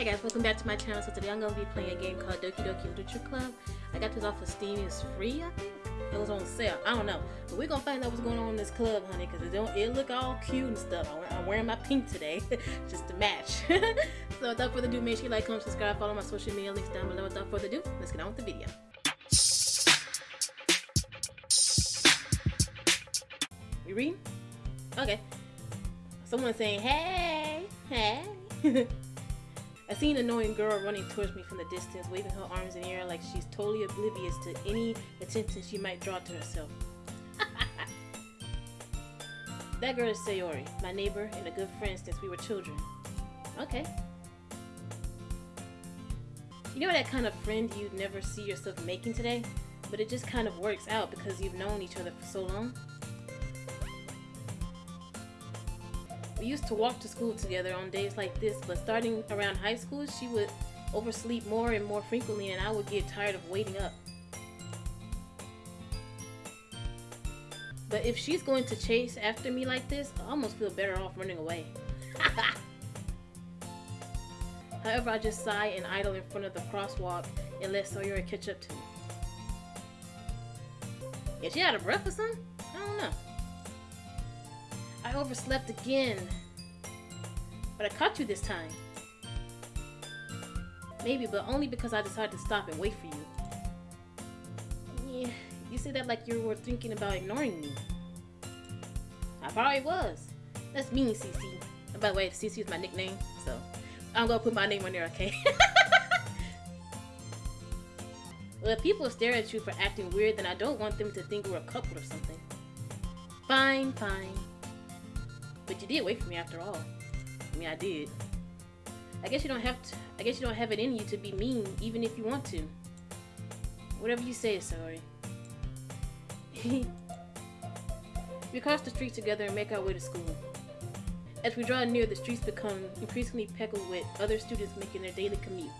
Hey guys, welcome back to my channel. So today I'm going to be playing a game called Doki Doki Literature Club. I got this off of Steam. It's free, I think. It was on sale. I don't know. But we're going to find out what's going on in this club, honey, because it don't it look all cute and stuff. I'm wearing my pink today, just to match. so without further ado, make sure you like, comment, subscribe, follow my social media links down below. Without further ado, let's get on with the video. You? Okay. Someone saying, hey, hey. I see an annoying girl running towards me from the distance, waving her arms in the air like she's totally oblivious to any attention she might draw to herself. that girl is Sayori, my neighbor and a good friend since we were children. Okay. You know that kind of friend you'd never see yourself making today? But it just kind of works out because you've known each other for so long? We used to walk to school together on days like this, but starting around high school, she would oversleep more and more frequently, and I would get tired of waiting up. But if she's going to chase after me like this, I almost feel better off running away. However, I just sigh and idle in front of the crosswalk and let Sayori catch up to me. Is she out of breath or something? I don't know. I overslept again. But I caught you this time. Maybe, but only because I decided to stop and wait for you. Yeah, you said that like you were thinking about ignoring me. I probably was. That's mean, CC. By the way, CC is my nickname, so I'm gonna put my name on there, okay? well, if people stare at you for acting weird, then I don't want them to think we're a couple or something. Fine, fine. But you did wait for me after all. I mean, I did. I guess you don't have to. I guess you don't have it in you to be mean, even if you want to. Whatever you say, sorry. we cross the street together and make our way to school. As we draw near, the streets become increasingly peckled with other students making their daily commute.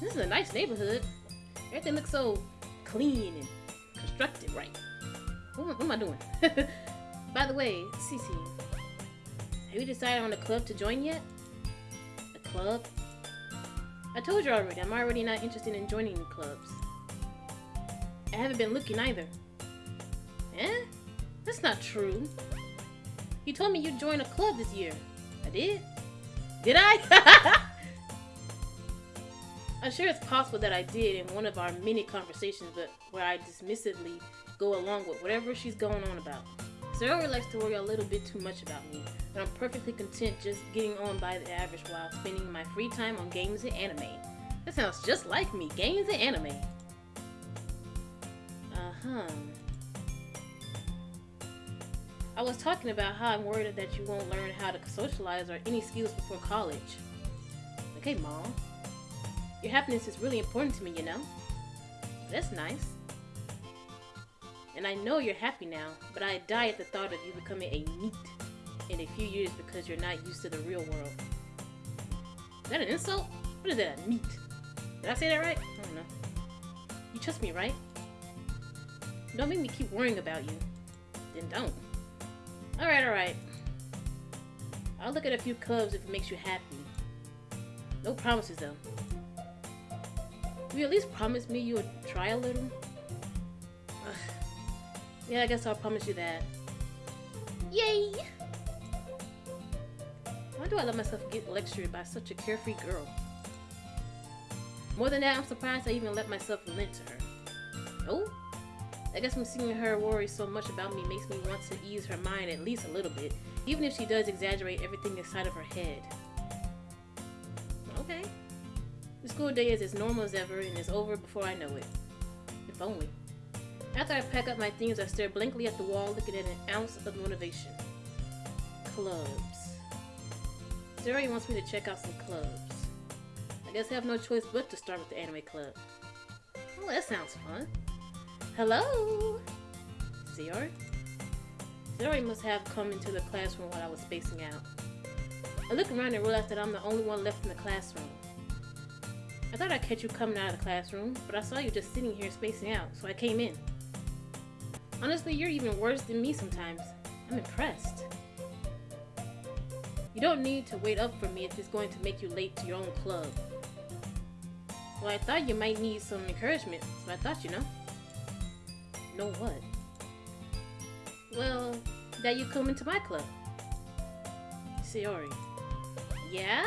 This is a nice neighborhood. Everything looks so clean and constructed right. What, what am I doing? By the way, Cece, have you decided on a club to join yet? A club? I told you already, I'm already not interested in joining new clubs. I haven't been looking either. Eh? That's not true. You told me you'd join a club this year. I did? Did I? I'm sure it's possible that I did in one of our many conversations, but where I dismissively go along with whatever she's going on about. Sarah likes to worry a little bit too much about me, and I'm perfectly content just getting on by the average while spending my free time on games and anime. That sounds just like me, games and anime. Uh-huh. I was talking about how I'm worried that you won't learn how to socialize or any skills before college. Okay, Mom. Your happiness is really important to me, you know? That's nice. And I know you're happy now, but I die at the thought of you becoming a NEET in a few years because you're not used to the real world. Is that an insult? What is that, a NEET? Did I say that right? I don't know. You trust me, right? Don't make me keep worrying about you. Then don't. Alright, alright. I'll look at a few clubs if it makes you happy. No promises, though. Will you at least promise me you'll try a little? Yeah, I guess I'll promise you that. Yay! Why do I let myself get lectured by such a carefree girl? More than that, I'm surprised I even let myself relent to her. Oh? I guess I'm seeing her worry so much about me makes me want to ease her mind at least a little bit, even if she does exaggerate everything inside of her head. Okay. The school day is as normal as ever and is over before I know it. If only. After I pack up my things, I stare blankly at the wall, looking at an ounce of motivation. Clubs. Zuri wants me to check out some clubs. I guess I have no choice but to start with the anime club. Oh, that sounds fun. Hello? Zuri? Zuri must have come into the classroom while I was spacing out. I look around and realize that I'm the only one left in the classroom. I thought I'd catch you coming out of the classroom, but I saw you just sitting here spacing out, so I came in. Honestly, you're even worse than me sometimes. I'm impressed. You don't need to wait up for me if it's going to make you late to your own club. Well, I thought you might need some encouragement, so I thought, you know. Know what? Well, that you come into my club. Sayori. Yeah?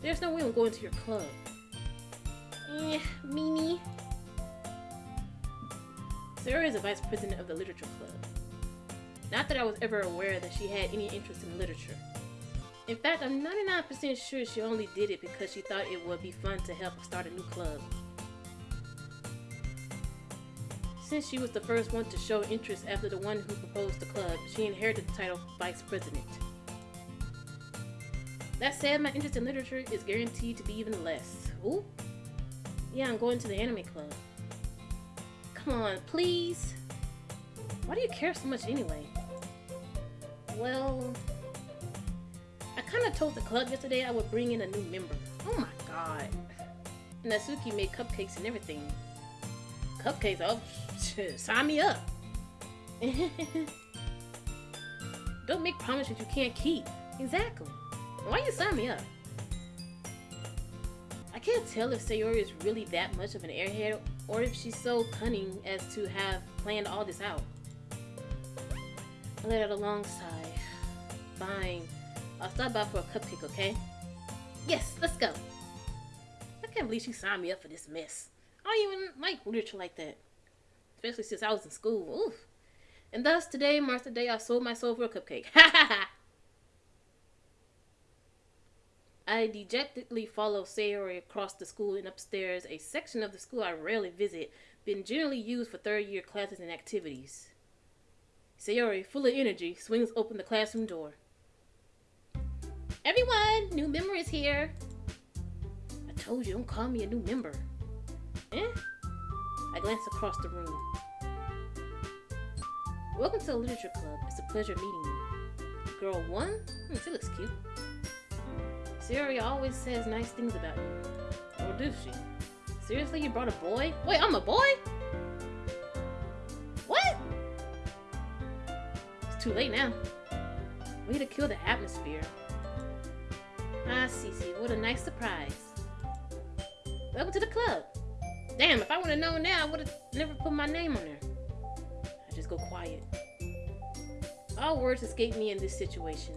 There's no way I'm going to your club. Eh, Mimi. Sayori is a vice president of the literature club. Not that I was ever aware that she had any interest in literature. In fact, I'm 99% sure she only did it because she thought it would be fun to help start a new club. Since she was the first one to show interest after the one who proposed the club, she inherited the title Vice President. That said, my interest in literature is guaranteed to be even less. Ooh. Yeah, I'm going to the anime club. Come on, please. Why do you care so much anyway? Well, I kind of told the club yesterday I would bring in a new member. Oh my god. Natsuki made cupcakes and everything. Cupcakes? Oh, sign me up. Don't make promises you can't keep. Exactly. Why you sign me up? I can't tell if Sayori is really that much of an airhead or if she's so cunning as to have planned all this out. I let out a long sigh. Fine. I'll stop by for a cupcake, okay? Yes, let's go. I can't believe she signed me up for this mess. I don't even like literature like that. Especially since I was in school. Oof. And thus, today marks the day I sold my soul for a cupcake. Ha ha ha! I dejectedly follow Sayori across the school and upstairs, a section of the school I rarely visit, been generally used for third year classes and activities. Sayori, full of energy, swings open the classroom door. Everyone, new member is here. I told you, don't call me a new member. Eh? I glance across the room. Welcome to the Literature Club. It's a pleasure meeting you. Girl 1? Hmm, she looks cute. Sayori always says nice things about you. Or does she? Seriously, you brought a boy? Wait, I'm a boy? What? It's too late now. We Way to kill the atmosphere. Ah, Cece, what a nice surprise. Welcome to the club. Damn, if I would have known now, I would have never put my name on there. I just go quiet. All words escape me in this situation.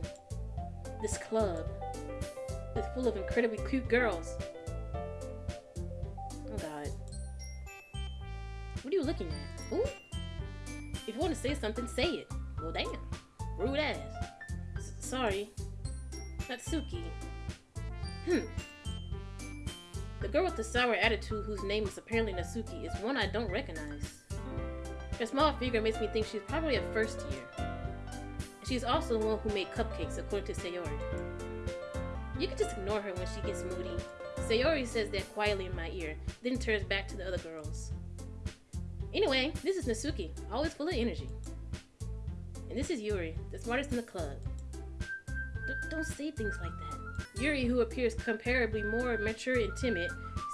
This club is full of incredibly cute girls. Oh god. What are you looking at? Who? If you want to say something, say it. Well, damn. Rude ass. S sorry. Natsuki. Hmm. The girl with the sour attitude whose name is apparently Natsuki is one I don't recognize. Her small figure makes me think she's probably a first year. She's also the one who made cupcakes, according to Sayori. You can just ignore her when she gets moody. Sayori says that quietly in my ear, then turns back to the other girls. Anyway, this is Natsuki, always full of energy. And this is Yuri, the smartest in the club. D don't say things like that. Yuri, who appears comparably more mature and timid,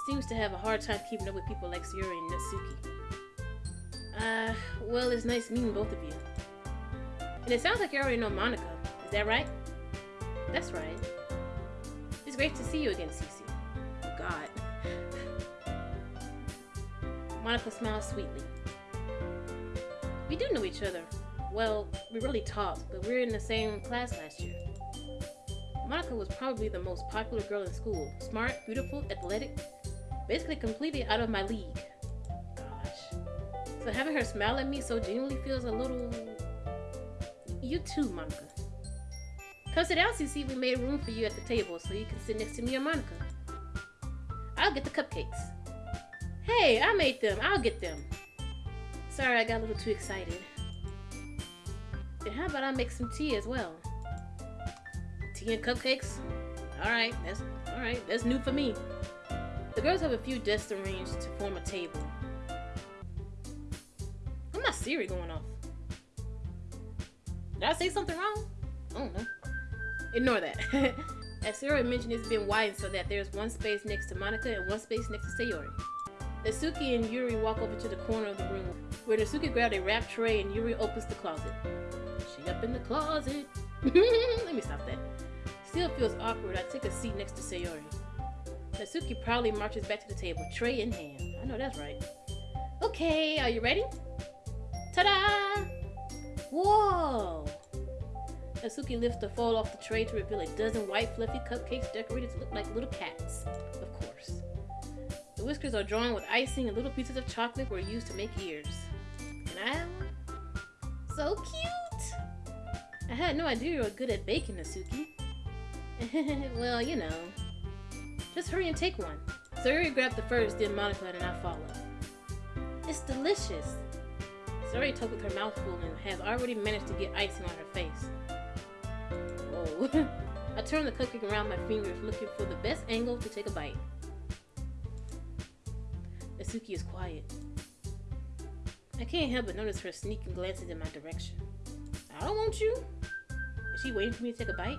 seems to have a hard time keeping up with people like Sayori and Natsuki. Uh, well, it's nice meeting both of you. And it sounds like you already know Monika, Is that right? That's right. Great to see you again, Cece. God. Monika smiles sweetly. We do know each other. Well, we really talked, but we were in the same class last year. Monika was probably the most popular girl in school. Smart, beautiful, athletic, basically completely out of my league. Gosh. So having her smile at me so genuinely feels a little... You too, Monika. Come sit down, Cece. We made room for you at the table so you can sit next to me or Monika. I'll get the cupcakes. Hey, I made them. I'll get them. Sorry, I got a little too excited. And how about I make some tea as well? Tea and cupcakes? Alright, that's alright, that's new for me. The girls have a few desks arranged to form a table. Why my Siri going off? Did I say something wrong? I don't know. Ignore that. As Sarah mentioned, it's been widened so that there's one space next to Monika and one space next to Sayori. Natsuki and Yuri walk over to the corner of the room, where Natsuki grabbed a wrap tray and Yuri opens the closet. She up in the closet. Let me stop that. Still feels awkward. I take a seat next to Sayori. Natsuki proudly marches back to the table, tray in hand. I know that's right. Okay, are you ready? Ta-da! Whoa! Natsuki lifts the foil off the tray to reveal a dozen white fluffy cupcakes decorated to look like little cats. Of course. The whiskers are drawn with icing and little pieces of chocolate were used to make ears. Can I? So cute! I had no idea you were good at baking, Asuki. well, you know. Just hurry and take one. Sayori grabbed the first, then Monika and I followed. It's delicious. Sayori took with her mouth full and has already managed to get icing on her face. I turned the cupcake around my fingers, looking for the best angle to take a bite. Natsuki is quiet. I can't help but notice her sneaking glances in my direction. I don't want you. Is she waiting for me to take a bite?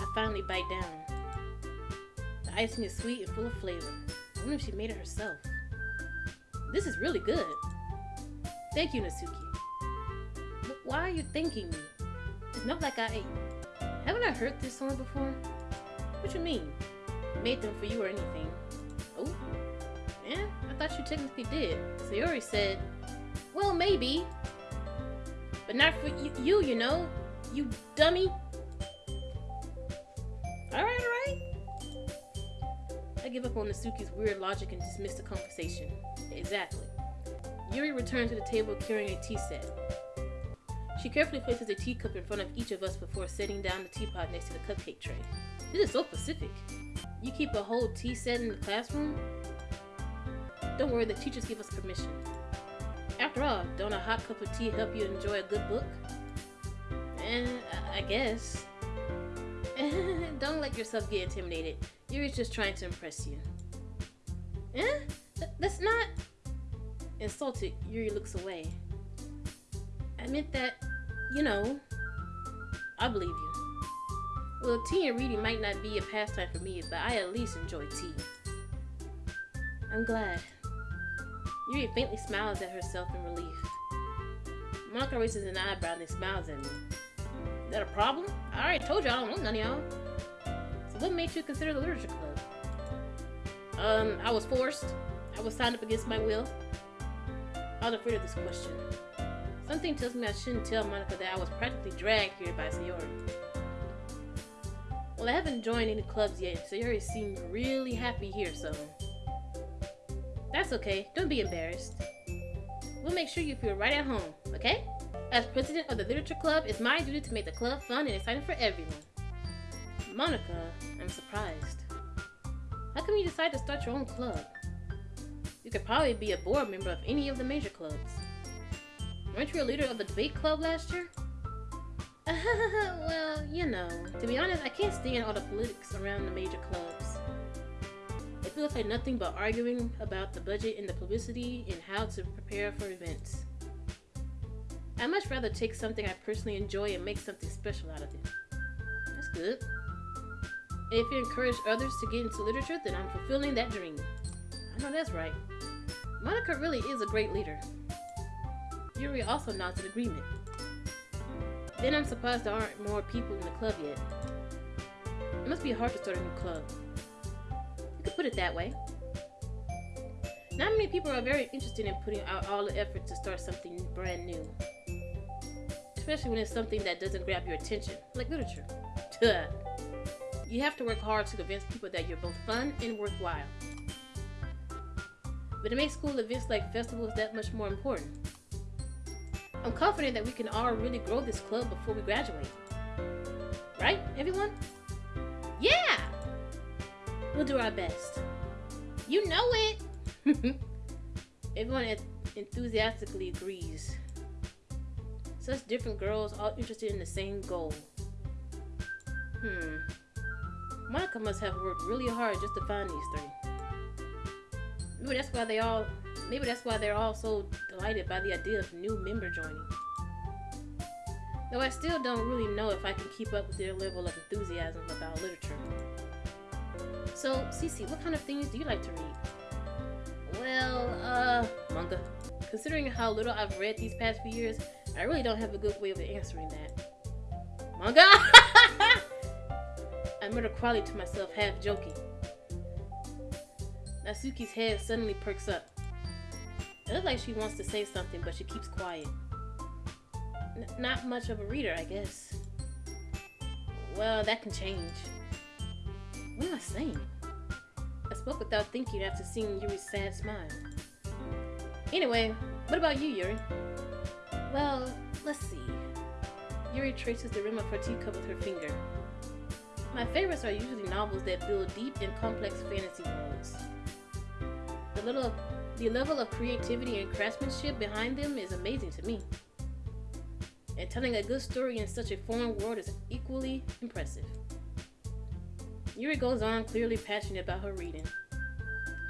I finally bite down. The icing is sweet and full of flavor. I wonder if she made it herself. This is really good. Thank you, Natsuki. why are you thanking me? Not like I... Haven't I heard this song before? What you mean? Made them for you or anything. Oh? Yeah, I thought you technically did. Sayori said, well, maybe. But not for you, you know? You dummy. Alright, alright. I give up on Natsuki's weird logic and dismiss the conversation. Exactly. Yuri returned to the table carrying a tea set. She carefully places a teacup in front of each of us before setting down the teapot next to the cupcake tray. This is so specific. You keep a whole tea set in the classroom? Don't worry, the teachers give us permission. After all, don't a hot cup of tea help you enjoy a good book? Eh, I guess. don't let yourself get intimidated. Yuri's just trying to impress you. Eh? Th that's not... Insulted, Yuri looks away. I meant that, you know, I believe you. Well, tea and reading might not be a pastime for me, but I at least enjoy tea. I'm glad. Yuri faintly smiles at herself in relief. Monika raises an eyebrow and smiles at me. Is that a problem? I already told you I don't want none of y'all. So what made you consider the literature club? Um, I was forced. I was signed up against my will. I was afraid of this question. Something tells me I shouldn't tell Monika that I was practically dragged here by Sayori. Well, I haven't joined any clubs yet. Sayori seemed really happy here, so... That's okay. Don't be embarrassed. We'll make sure you feel right at home, okay? As president of the Literature Club, it's my duty to make the club fun and exciting for everyone. Monika, I'm surprised. How come you decide to start your own club? You could probably be a board member of any of the major clubs. Weren't you a leader of the debate club last year? well, you know, to be honest, I can't stand all the politics around the major clubs. It feels like nothing but arguing about the budget and the publicity and how to prepare for events. I'd much rather take something I personally enjoy and make something special out of it. That's good. And if you encourage others to get into literature, then I'm fulfilling that dream. I know that's right. Monika really is a great leader. Yuri also nods in agreement. Then I'm surprised there aren't more people in the club yet. It must be hard to start a new club. You could put it that way. Not many people are very interested in putting out all the effort to start something brand new. Especially when it's something that doesn't grab your attention, like literature. you have to work hard to convince people that you're both fun and worthwhile. But it makes school events like festivals that much more important. I'm confident that we can all really grow this club before we graduate. Right, everyone? Yeah! We'll do our best. You know it! everyone enthusiastically agrees. Such different girls all interested in the same goal. Hmm. Monika must have worked really hard just to find these three. Maybe that's why they all maybe that's why they're all so delighted by the idea of new member joining. Though I still don't really know if I can keep up with their level of enthusiasm about literature. So, Cece, what kind of things do you like to read? Well, uh, manga. Considering how little I've read these past few years, I really don't have a good way of answering that. God! I murder quietly to myself, half joking. Natsuki's head suddenly perks up. It looks like she wants to say something, but she keeps quiet. N not much of a reader, I guess. Well, that can change. What am I saying? I spoke without thinking after seeing Yuri's sad smile. Anyway, what about you, Yuri? Well, let's see. Yuri traces the rim of her teacup with her finger. My favorites are usually novels that build deep and complex fantasy worlds. The little the level of creativity and craftsmanship behind them is amazing to me. And telling a good story in such a foreign world is equally impressive. Yuri goes on, clearly passionate about her reading.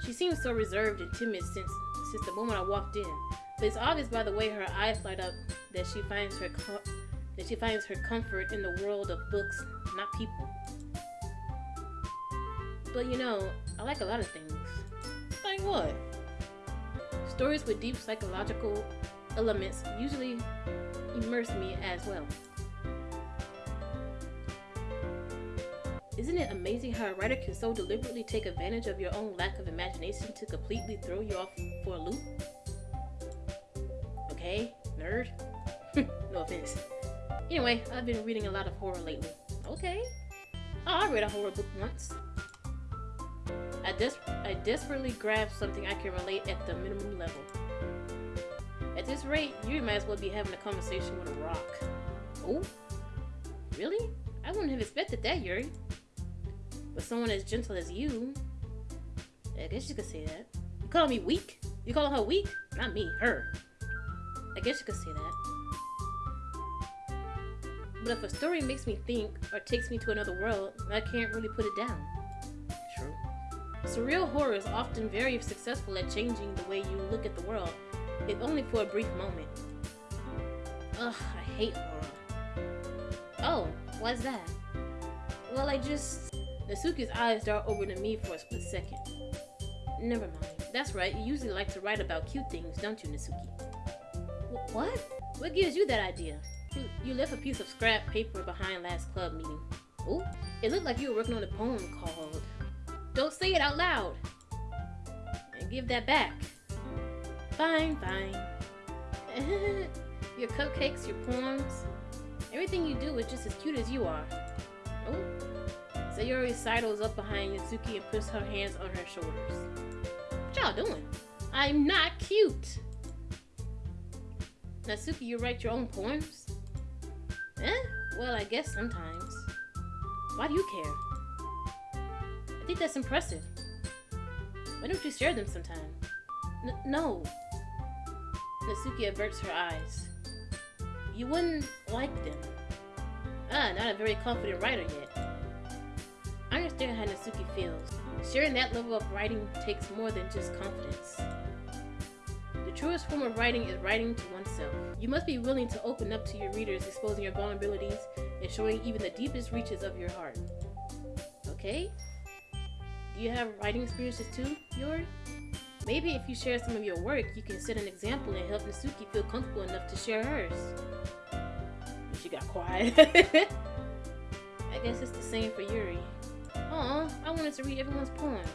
She seems so reserved and timid since since the moment I walked in, but it's obvious by the way her eyes light up that she finds her that she finds her comfort in the world of books, not people. But you know, I like a lot of things. Like what? Stories with deep psychological elements usually immerse me as well. Isn't it amazing how a writer can so deliberately take advantage of your own lack of imagination to completely throw you off for a loop? Okay, nerd. no offense. Anyway, I've been reading a lot of horror lately. Okay. Oh, I read a horror book once. I, des I desperately grabbed something I can relate at the minimum level. At this rate, you might as well be having a conversation with a rock. Oh? Really? I wouldn't have expected that, Yuri. But someone as gentle as you, I guess you could say that. You calling me weak? You calling her weak? Not me, her. I guess you could say that. But if a story makes me think or takes me to another world, I can't really put it down. Surreal horror is often very successful at changing the way you look at the world, if only for a brief moment. Ugh, I hate horror. Oh, why's that? Well, I just... Natsuki's eyes dart over to me for a split second. Never mind. That's right, you usually like to write about cute things, don't you, Natsuki? W what? What gives you that idea? You, you left a piece of scrap paper behind last club meeting. Oh, it looked like you were working on a poem called... Don't say it out loud! And give that back. Fine, fine. your cupcakes, your poems, everything you do is just as cute as you are. Oh, Sayori sidles up behind Natsuki and puts her hands on her shoulders. What y'all doing? I'm not cute! Natsuki, you write your own poems? Eh? Well, I guess sometimes. Why do you care? Think that's impressive. Why don't you share them sometime? N no. Natsuki averts her eyes. You wouldn't like them. Ah, not a very confident writer yet. I understand how Natsuki feels. Sharing that level of writing takes more than just confidence. The truest form of writing is writing to oneself. You must be willing to open up to your readers, exposing your vulnerabilities and showing even the deepest reaches of your heart. Okay? You have writing experiences too, Yuri? Maybe if you share some of your work, you can set an example and help Natsuki feel comfortable enough to share hers. She got quiet. I guess it's the same for Yuri. Aw, I wanted to read everyone's poems.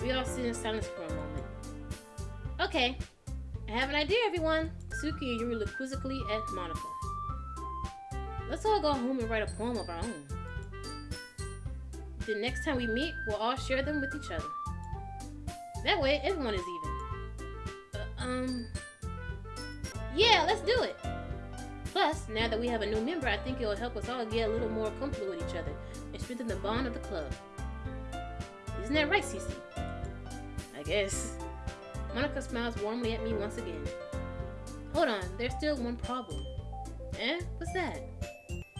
We all sit in silence for a moment. Okay, I have an idea, everyone. Suki and Yuri look quizzically at Monika. Let's all go home and write a poem of our own. The next time we meet, we'll all share them with each other. That way, everyone is even. Uh, um... Yeah, let's do it! Plus, now that we have a new member, I think it will help us all get a little more comfortable with each other and strengthen the bond of the club. Isn't that right, Cece? I guess. Monika smiles warmly at me once again. Hold on, there's still one problem. Eh? What's that?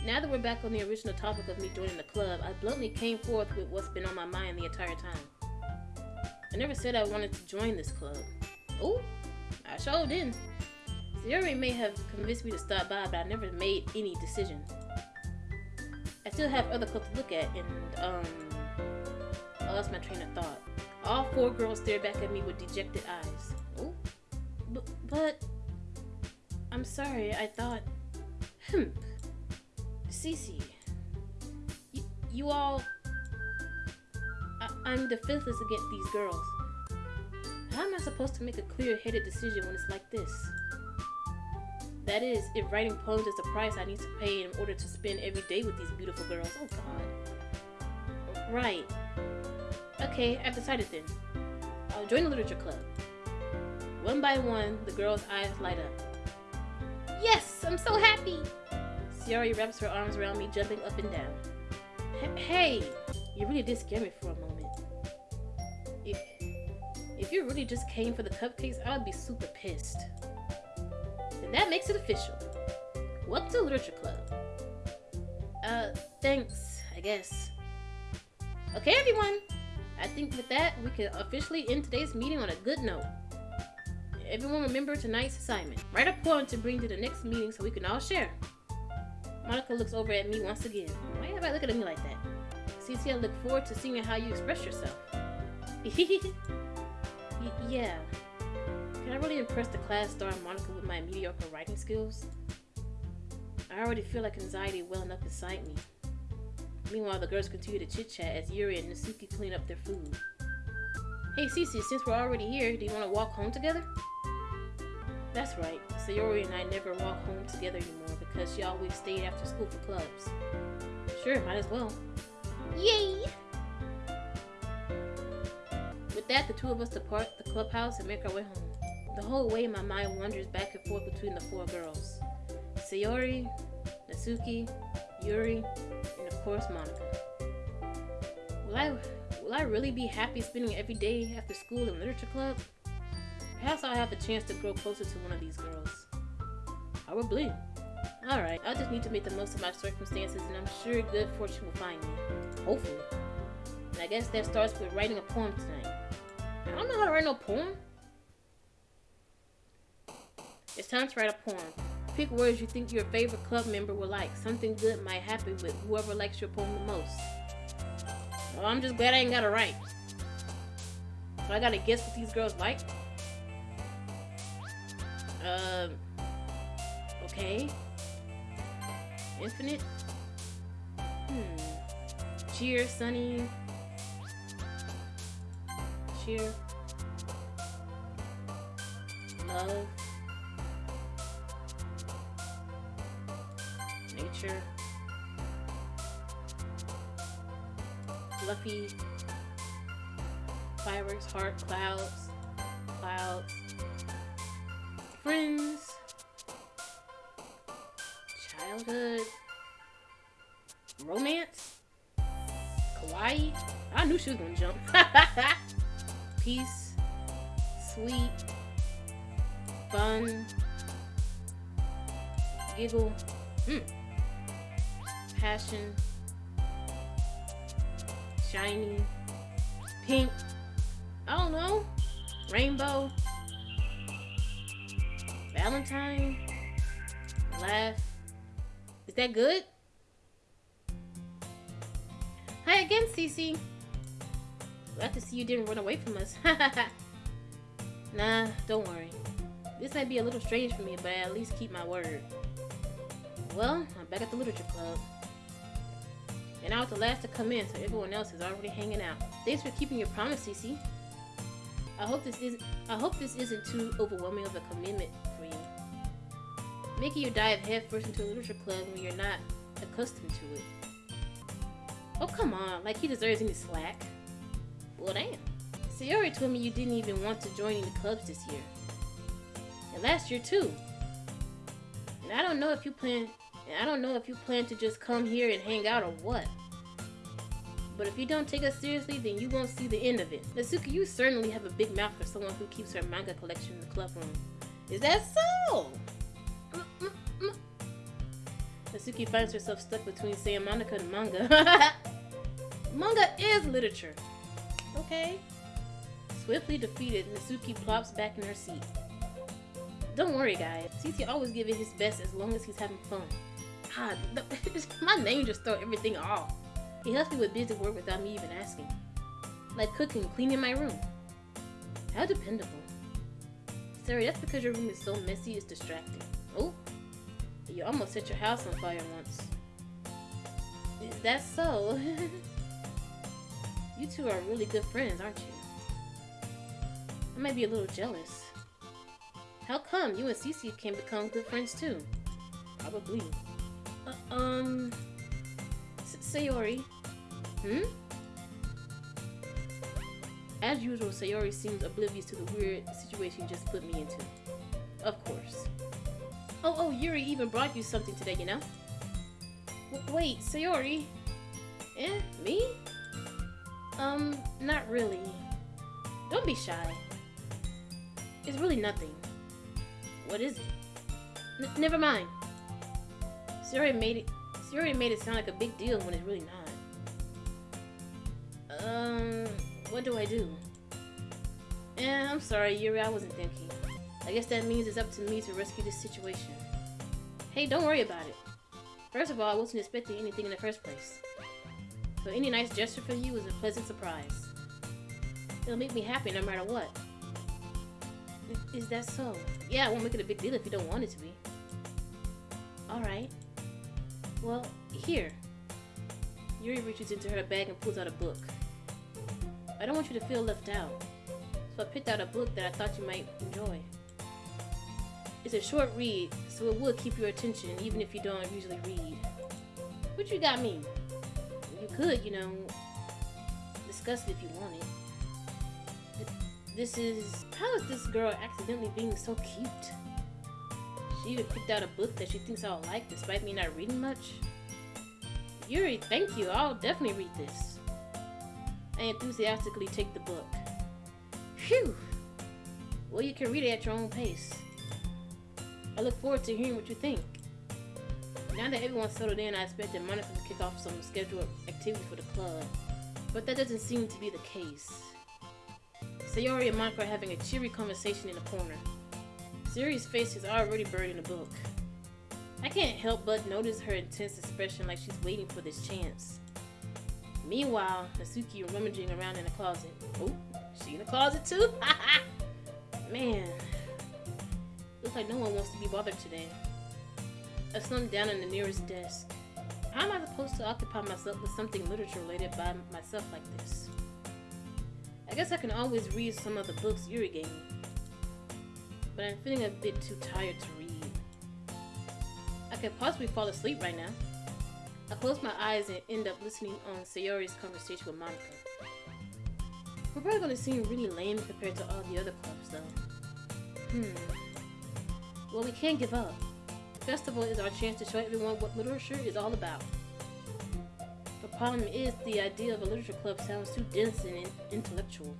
Now that we're back on the original topic of me joining the club, I bluntly came forth with what's been on my mind the entire time. I never said I wanted to join this club. Oh, I sure didn't. Yuri may have convinced me to stop by, but I never made any decision. I still have other clubs to look at, and, um... I lost my train of thought. All four girls stared back at me with dejected eyes. Oh, but... I'm sorry, I thought... Hmm. Cece, you, you all. I, I'm defenseless against these girls. How am I supposed to make a clear headed decision when it's like this? That is, if writing poems is the price I need to pay in order to spend every day with these beautiful girls. Oh god. Right. Okay, I've decided then. I'll join the literature club. One by one, the girls' eyes light up. Yes, I'm so happy! Sayori wraps her arms around me, jumping up and down. Hey, you really did scare me for a moment. If, if you really just came for the cupcakes, I would be super pissed. And that makes it official. Welcome to Literature Club. Uh, thanks, I guess. Okay, everyone. I think with that, we can officially end today's meeting on a good note. Everyone remember tonight's assignment. Write a poem to bring to the next meeting so we can all share. Monika looks over at me once again. Why everybody looking at me like that? Cece, I look forward to seeing how you express yourself. yeah. Can I really impress the class star Monika with my mediocre writing skills? I already feel like anxiety welling up inside me. Meanwhile, the girls continue to chit-chat as Yuri and Natsuki clean up their food. Hey Cece, since we're already here, do you want to walk home together? That's right. Sayori and I never walk home together anymore because she always stayed after school for clubs. Sure, might as well. Yay! With that, the two of us depart the clubhouse and make our way home. The whole way, my mind wanders back and forth between the four girls. Sayori, Natsuki, Yuri, and of course Monika. Will I, will I really be happy spending every day after school in literature club? Perhaps I'll have a chance to grow closer to one of these girls. Probably. Alright, I'll just need to make the most of my circumstances and I'm sure good fortune will find me. Hopefully. And I guess that starts with writing a poem tonight. I don't know how to write no poem. It's time to write a poem. Pick words you think your favorite club member will like. Something good might happen with whoever likes your poem the most. Well, I'm just glad I ain't gotta write. So I gotta guess what these girls like? Um, okay. Infinite? Hmm. Cheer, Sunny. Cheer. Love. Nature. Fluffy. Fireworks, heart, clouds. Clouds friends, childhood, romance, kawaii. I knew she was gonna jump. Peace, sweet, fun, giggle, that good? Hi again, Cece. Glad to see you didn't run away from us. nah, don't worry. This might be a little strange for me, but I at least keep my word. Well, I'm back at the literature club. And I was the last to come in, so everyone else is already hanging out. Thanks for keeping your promise, Cece. I hope this is I hope this isn't too overwhelming of a commitment making you dive headfirst into a literature club when you're not accustomed to it. Oh, come on, like he deserves any slack. Well, damn. Sayori told me you didn't even want to join any clubs this year. And last year, too. And I don't know if you plan... And I don't know if you plan to just come here and hang out or what. But if you don't take us seriously, then you won't see the end of it. Natsuki, you certainly have a big mouth for someone who keeps her manga collection in the club room. Is that so? Natsuki finds herself stuck between saying Monika and manga. manga is literature. Okay. Swiftly defeated, Natsuki plops back in her seat. Don't worry, guys. Cece always give it his best as long as he's having fun. Ah, God, my name just throw everything off. He helps me with busy work without me even asking. Like cooking, cleaning my room. How dependable. Sorry, that's because your room is so messy it's distracting. Oh, you almost set your house on fire once. Is that so? you two are really good friends, aren't you? I might be a little jealous. How come you and Cece can become good friends too? Probably. Uh, um... Sayori. Hmm? As usual, Sayori seems oblivious to the weird situation you just put me into. Of course. Oh, oh, Yuri even brought you something today, you know? W wait, Sayori? Eh, me? Um, not really. Don't be shy. It's really nothing. What is it? N never mind. Sayori made it. Sayori made it sound like a big deal when it's really not. Um, what do I do? Eh, I'm sorry, Yuri. I wasn't thinking. I guess that means it's up to me to rescue this situation. Hey, don't worry about it. First of all, I wasn't expecting anything in the first place. So any nice gesture from you is a pleasant surprise. It'll make me happy no matter what. Is that so? Yeah, I won't make it a big deal if you don't want it to be. Alright. Well, here. Yuri reaches into her bag and pulls out a book. I don't want you to feel left out. So I picked out a book that I thought you might enjoy. It's a short read, so it will keep your attention even if you don't usually read. What you got me? You could, you know, discuss it if you wanted. This is... How is this girl accidentally being so cute? She even picked out a book that she thinks I'll like despite me not reading much. Yuri, thank you. I'll definitely read this. I enthusiastically take the book. Phew! Well, you can read it at your own pace. I look forward to hearing what you think. Now that everyone's settled in, I expected Monika to kick off some scheduled activities for the club, but that doesn't seem to be the case. Sayori and Monika are having a cheery conversation in the corner. Sayori's face is already buried in the book. I can't help but notice her intense expression like she's waiting for this chance. Meanwhile, Natsuki rummaging around in the closet. Oh, she in the closet too? Man, Looks like no one wants to be bothered today. I slumped down on the nearest desk. How am I supposed to occupy myself with something literature related by myself like this? I guess I can always read some of the books Yuri gave me. But I'm feeling a bit too tired to read. I could possibly fall asleep right now. I close my eyes and end up listening on Sayori's conversation with Monika. We're probably gonna seem really lame compared to all the other clubs though. Hmm. Well, we can't give up. The festival is our chance to show everyone what literature is all about. The problem is the idea of a literature club sounds too dense and intellectual.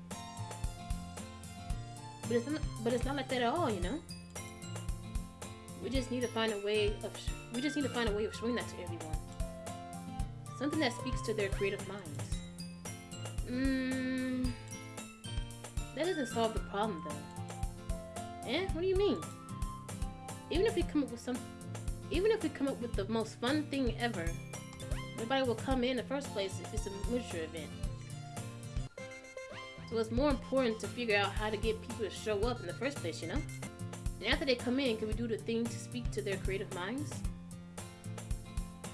But it's, not, but it's not like that at all, you know? We just need to find a way of we just need to find a way of showing that to everyone. Something that speaks to their creative minds. Mmm. That doesn't solve the problem though. Eh? What do you mean? Even if we come up with some, even if we come up with the most fun thing ever, nobody will come in the first place if it's a literature event. So it's more important to figure out how to get people to show up in the first place, you know? And after they come in, can we do the thing to speak to their creative minds?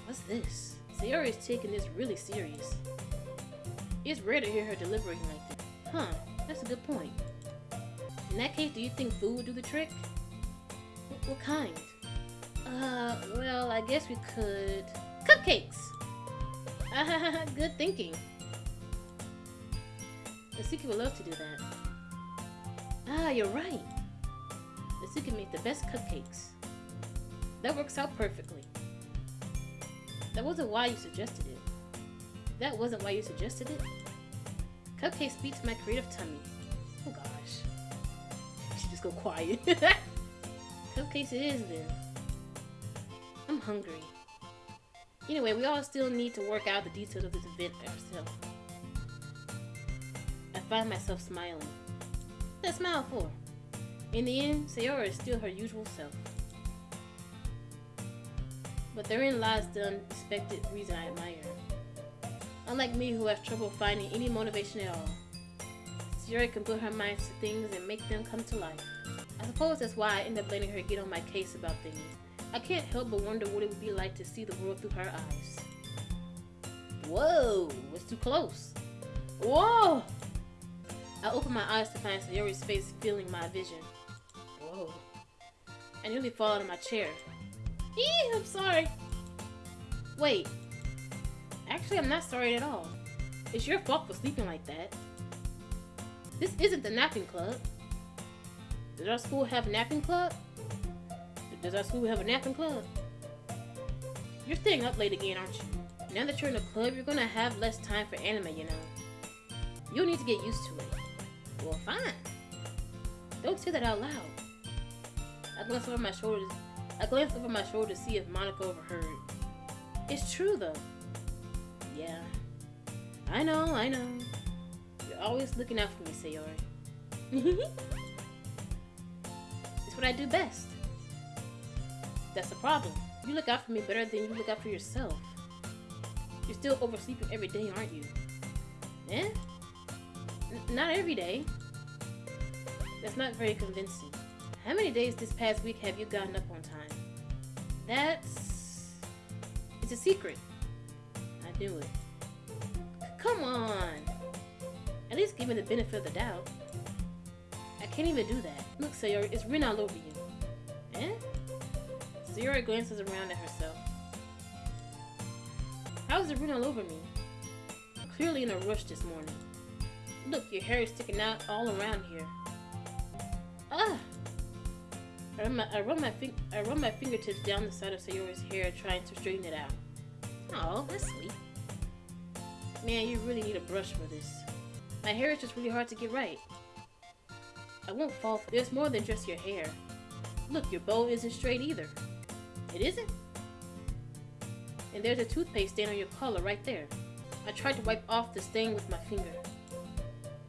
What's this? Sayori is taking this really serious. It's rare to hear her deliberating like this. Huh, that's a good point. In that case, do you think food would do the trick? What kind? Uh, well, I guess we could... Cupcakes! Good thinking. Natsuki would love to do that. Ah, you're right. Natsuki make the best cupcakes. That works out perfectly. That wasn't why you suggested it. That wasn't why you suggested it. Cupcakes to my creative tummy. Oh gosh. She just go quiet. Cupcakes it is then. I'm hungry. Anyway, we all still need to work out the details of this event ourselves. I find myself smiling. That smile for? In the end, Sayori is still her usual self. But therein lies the unexpected reason I admire. Unlike me who has trouble finding any motivation at all, Sayori can put her mind to things and make them come to life. I suppose that's why I end up letting her get on my case about things. I can't help but wonder what it would be like to see the world through her eyes. Whoa, it's too close. Whoa! I open my eyes to find Sayori's face filling my vision. Whoa. I nearly fall out of my chair. Eee, I'm sorry. Wait. Actually, I'm not sorry at all. It's your fault for sleeping like that. This isn't the napping club. Does our school have a napping club? Does our school have a napping club? You're staying up late again, aren't you? Now that you're in a club, you're gonna have less time for anime, you know. You'll need to get used to it. Well, fine. Don't say that out loud. I glance over my shoulder. I glance over my shoulder to see if Monika overheard. It's true, though. Yeah. I know, I know. You're always looking out for me, Sayori. it's what I do best. That's the problem. You look out for me better than you look out for yourself. You're still oversleeping every day, aren't you? Eh? N not every day. That's not very convincing. How many days this past week have you gotten up on time? That's... It's a secret. I knew it. Come on! At least give me the benefit of the doubt. I can't even do that. Look, Sayori, it's written all over you. Eh? Sayori glances around at herself. How's it written all over me? Clearly in a rush this morning. Look, your hair is sticking out all around here. Ah! I run my I run my, fin I run my fingertips down the side of Sayori's hair, trying to straighten it out. Oh, that's sweet. Man, you really need a brush for this. My hair is just really hard to get right. I won't fall. There's more than just your hair. Look, your bow isn't straight either. It isn't? And there's a toothpaste stain on your collar right there. I tried to wipe off the stain with my finger.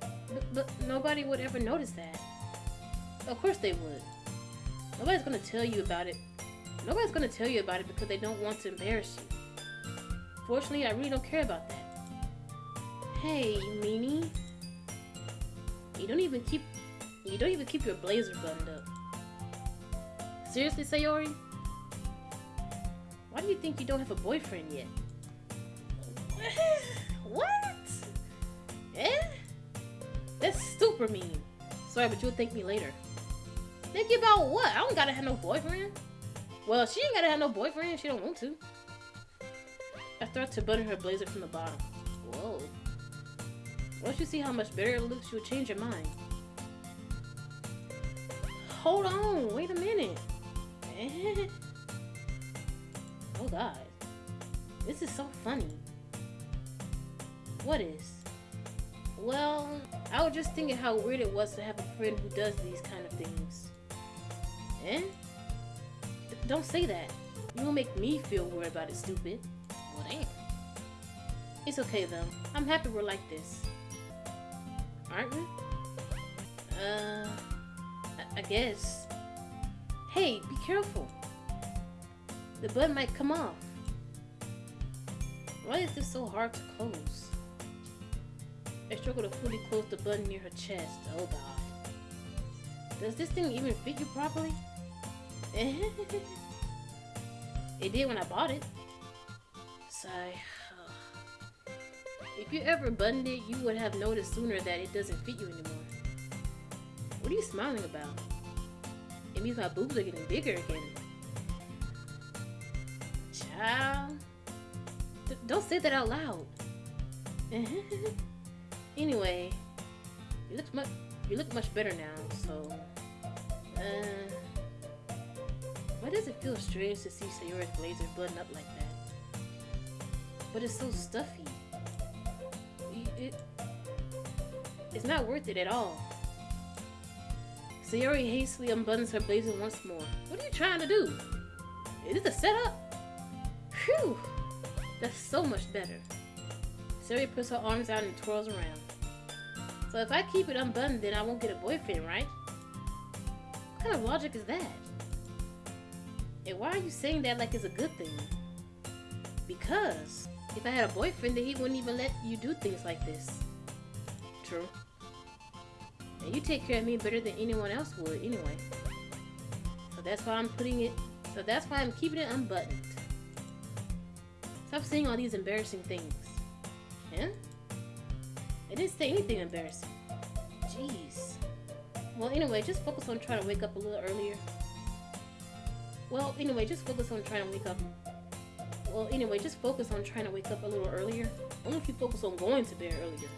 But, but nobody would ever notice that. Of course they would. Nobody's gonna tell you about it. Nobody's gonna tell you about it because they don't want to embarrass you. Fortunately, I really don't care about that. Hey, meanie. You don't even keep you don't even keep your blazer buttoned up. Seriously, Sayori? Why do you think you don't have a boyfriend yet? what? Eh? That's super mean. Sorry, but you'll thank me later. Think about what? I don't gotta have no boyfriend. Well, she ain't gotta have no boyfriend. She don't want to. I start to button her blazer from the bottom. Whoa. Once you see how much better it looks, you'll change your mind. Hold on. Wait a minute. oh god. This is so funny. What is? Well, I was just thinking how weird it was to have a friend who does these kind of things. Eh? D don't say that. You will make me feel weird about it, stupid. Well, damn. It's okay, though. I'm happy we're like this. Aren't we? Uh... I, guess. Hey, be careful. The button might come off. Why is this so hard to close? I struggle to fully close the button near her chest. Oh god. Does this thing even fit you properly? it did when I bought it. Sigh. If you ever buttoned it, you would have noticed sooner that it doesn't fit you anymore. What are you smiling about? It means my boobs are getting bigger again. Child. D don't say that out loud. anyway, you look much you look much better now, so uh why does it feel strange to see Sayori's blazer button up like that? But it's so stuffy. It, it's not worth it at all. Sayori hastily unbuttons her blazer once more. What are you trying to do? Is this a setup? Phew! That's so much better. Sayori puts her arms out and twirls around. So if I keep it unbuttoned, then I won't get a boyfriend, right? What kind of logic is that? And why are you saying that like it's a good thing? Because if I had a boyfriend, then he wouldn't even let you do things like this. True. And you take care of me better than anyone else would anyway. So that's why I'm putting it, so that's why I'm keeping it unbuttoned. Stop saying all these embarrassing things. Yeah? I didn't say anything embarrassing. Jeez. Well, anyway, just focus on trying to wake up a little earlier. Well, anyway, just focus on trying to wake up. Well, anyway, just focus on trying to wake up a little earlier. Only if you focus on going to bed earlier.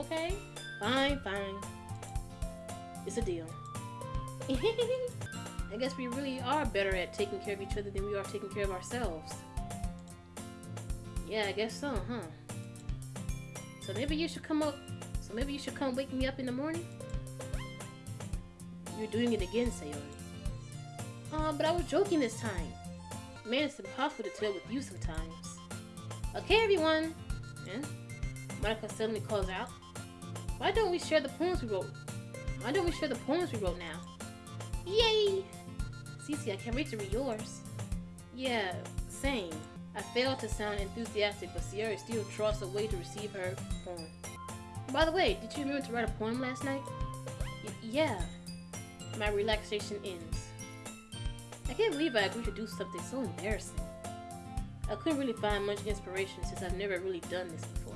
Okay? Fine, fine. It's a deal. I guess we really are better at taking care of each other than we are taking care of ourselves. Yeah, I guess so, huh? So maybe you should come up. So maybe you should come wake me up in the morning. You're doing it again, Sayori. Uh, but I was joking this time. Man, it's impossible to tell with you sometimes. Okay, everyone. Yeah? Monika suddenly calls out. Why don't we share the poems we wrote? Why don't we share the poems we wrote now? Yay! Cece, I can't wait to read yours. Yeah, same. I failed to sound enthusiastic, but Sierra still trusts a way to receive her poem. By the way, did you remember to write a poem last night? Y yeah. My relaxation ends. I can't believe I agreed to do something so embarrassing. I couldn't really find much inspiration since I've never really done this before.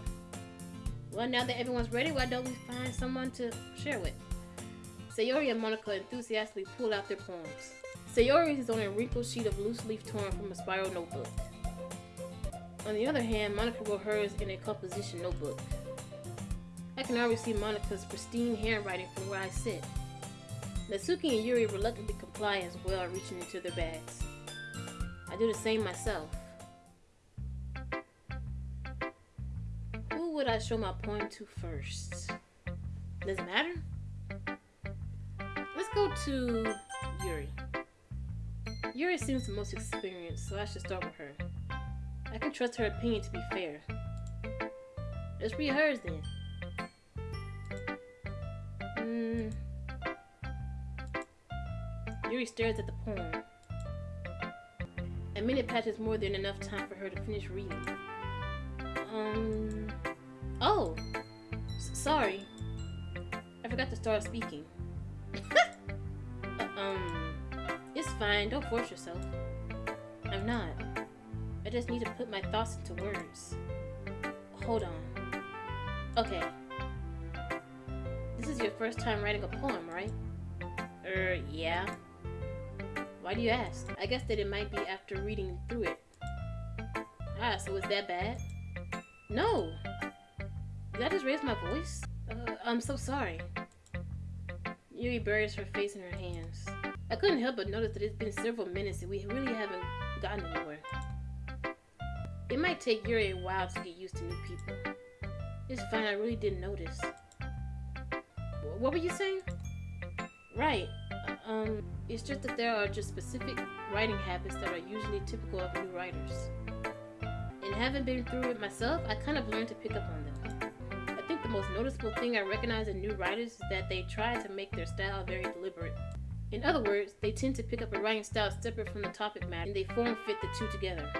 Well, now that everyone's ready, why don't we find someone to share with? Sayori and Monika enthusiastically pull out their poems. Sayori is on a wrinkled sheet of loose leaf torn from a spiral notebook. On the other hand, Monika wrote hers in a composition notebook. I can already see Monika's pristine handwriting from where I sit. Natsuki and Yuri reluctantly comply as well, reaching into their bags. I do the same myself. Who would I show my poem to first? Does it matter? Go to Yuri. Yuri seems the most experienced, so I should start with her. I can trust her opinion to be fair. Let's read hers then. Hmm. Yuri stares at the poem. A minute passes more than enough time for her to finish reading. Um. Oh! S sorry. I forgot to start speaking. Fine, don't force yourself. I'm not. I just need to put my thoughts into words. Hold on. Okay. This is your first time writing a poem, right? Er, yeah. Why do you ask? I guess that it might be after reading through it. Ah, so is that bad? No! Did I just raise my voice? Uh, I'm so sorry. Yuri buries her face in her hands. I couldn't help but notice that it's been several minutes and we really haven't gotten anywhere. It might take Yuri a while to get used to new people. It's fine, I really didn't notice. What were you saying? Right. Uh, um, it's just that there are just specific writing habits that are usually typical of new writers. And having been through it myself, I kind of learned to pick up on them. I think the most noticeable thing I recognize in new writers is that they try to make their style very deliberate. In other words, they tend to pick up a writing style separate from the topic matter and they form fit the two together.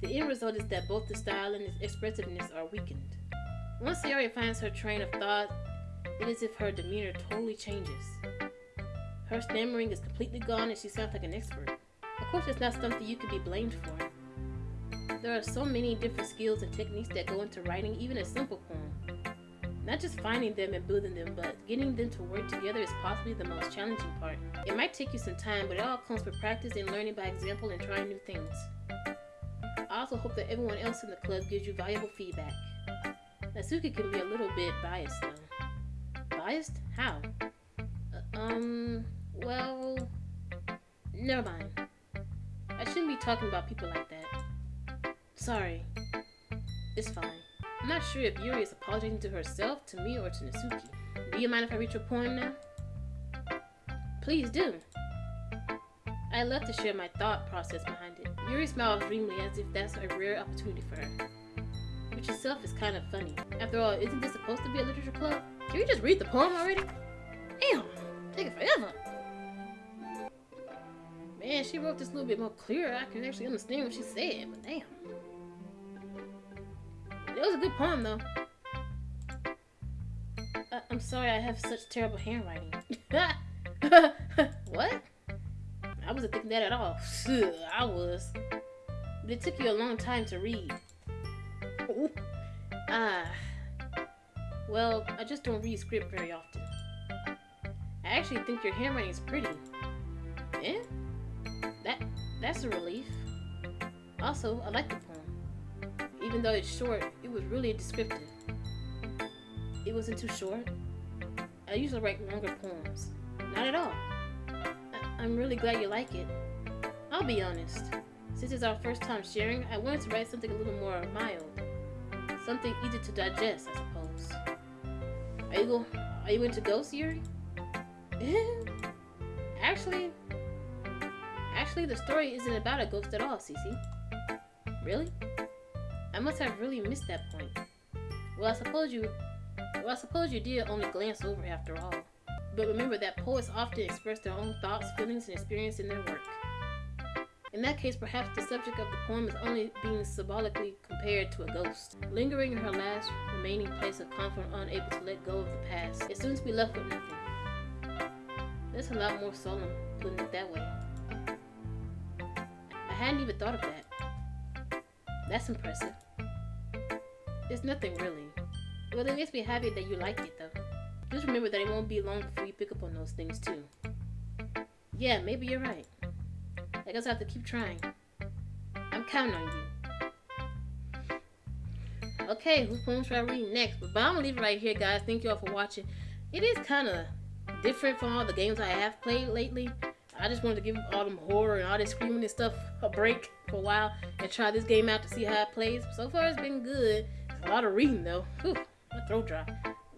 The end result is that both the style and its expressiveness are weakened. Once Sayori finds her train of thought, it is as if her demeanor totally changes. Her stammering is completely gone and she sounds like an expert. Of course, it's not something you can be blamed for. There are so many different skills and techniques that go into writing even a simple. Not just finding them and building them, but getting them to work together is possibly the most challenging part. It might take you some time, but it all comes with practice and learning by example and trying new things. I also hope that everyone else in the club gives you valuable feedback. Natsuki can be a little bit biased though. Biased? How? Uh, um, well, never mind. I shouldn't be talking about people like that. Sorry. It's fine. I'm not sure if Yuri is apologizing to herself, to me, or to Natsuki. Do you mind if I read your poem now? Please do. I love to share my thought process behind it. Yuri smiles dreamily as if that's a rare opportunity for her. Which itself is kind of funny. After all, isn't this supposed to be a literature club? Can we just read the poem already? Damn! Take it forever! Man, she wrote this a little bit more clear. I can actually understand what she said, but damn. Was a good poem, though. Uh, I'm sorry I have such terrible handwriting. what? I wasn't thinking that at all. I was. But it took you a long time to read. Ah. Well, I just don't read script very often. I actually think your handwriting is pretty. Yeah? That that's a relief. Also, I like the poem. Even though it's short, was really descriptive. It wasn't too short. I usually write longer poems. Not at all. I I'm really glad you like it. I'll be honest. Since it's our first time sharing, I wanted to write something a little more mild. Something easy to digest, I suppose. Are you go are you into Ghost Yuri? actually Actually the story isn't about a ghost at all, Cece. Really? I must have really missed that point. Well I suppose you well I suppose you did only glance over after all. But remember that poets often express their own thoughts, feelings, and experience in their work. In that case, perhaps the subject of the poem is only being symbolically compared to a ghost, lingering in her last remaining place of comfort, unable to let go of the past. It seems to be left with nothing. That's a lot more solemn, putting it that way. I hadn't even thought of that. That's impressive. It's nothing really. Well, it makes me happy that you like it, though. Just remember that it won't be long before you pick up on those things, too. Yeah, maybe you're right. I guess I have to keep trying. I'm counting on you. Okay, whose poem should I read next? But I'm gonna leave it right here, guys. Thank you all for watching. It is kind of different from all the games I have played lately. I just wanted to give all them horror and all this screaming and stuff a break for a while and try this game out to see how it plays. So far, it's been good. It's a lot of reading though. Whew, my throat dry.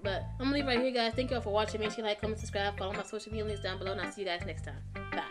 But I'm gonna leave right here, guys. Thank you all for watching. Make sure you like, comment, subscribe, follow my social media links down below, and I'll see you guys next time. Bye.